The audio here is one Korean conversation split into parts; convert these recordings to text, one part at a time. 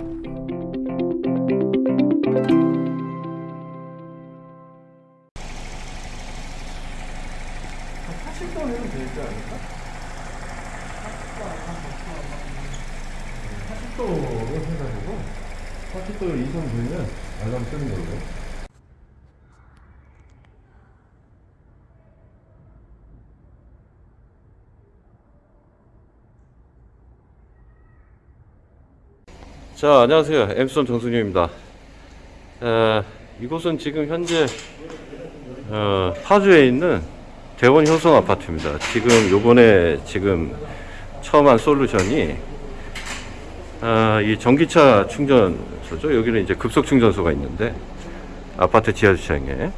한 80도면 되지 않을까? 80도로 해가지고 80도 이상 되면 알람 뜨는 걸로 자 안녕하세요 엠스톤 정순유입니다 에, 이곳은 지금 현재 어, 파주에 있는 대원 효성 아파트입니다. 지금 요번에 지금 처음 한 솔루션이 아, 이 전기차 충전소죠. 여기는 이제 급속 충전소가 있는데 아파트 지하 주차장에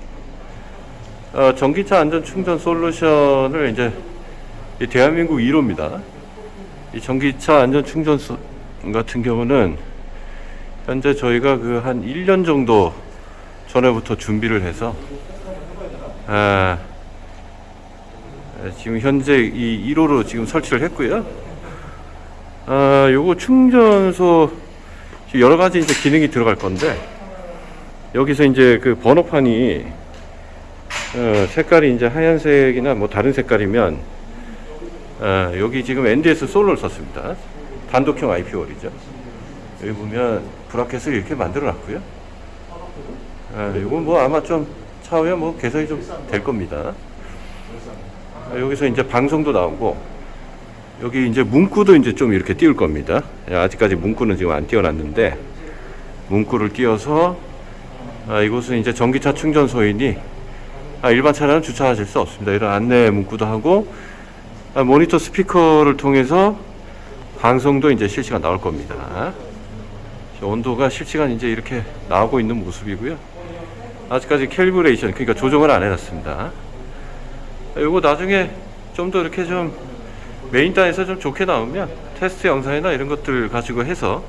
어, 전기차 안전 충전 솔루션을 이제 이 대한민국 1호입니다. 이 전기차 안전 충전소 같은 경우는 현재 저희가 그 한 1년 정도 전에부터 준비를 해서 아, 지금 현재 이 1호로 지금 설치를 했고요. 아, 요거 충전소 여러 가지 이제 기능이 들어갈 건데 여기서 이제 그 번호판이 어, 색깔이 이제 하얀색이나 뭐 다른 색깔이면 어, 여기 지금 NDS 솔로를 썼습니다. 단독형 IP월이죠. 여기 보면 브라켓을 이렇게 만들어 놨고요. 아, 이건 뭐 아마 좀 차후에 뭐 개선이 좀 될 겁니다. 아, 여기서 이제 방송도 나오고 여기 이제 문구도 이제 좀 이렇게 띄울 겁니다. 예, 아직까지 문구는 지금 안 띄워놨는데 문구를 띄워서 아, 이곳은 이제 전기차 충전소이니 아, 일반 차량은 주차하실 수 없습니다. 이런 안내 문구도 하고 아, 모니터 스피커를 통해서 방송도 이제 실시간 나올 겁니다. 온도가 실시간 이제 이렇게 나오고 있는 모습이고요. 아직까지 calibration 그러니까 조정을 안 해놨습니다. 이거 나중에 좀 더 이렇게 좀 메인 단에서 좀 좋게 나오면 테스트 영상이나 이런 것들 가지고 해서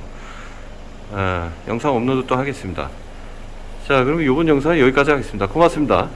아, 영상 업로드 또 하겠습니다. 자 그러면 이번 영상은 여기까지 하겠습니다. 고맙습니다.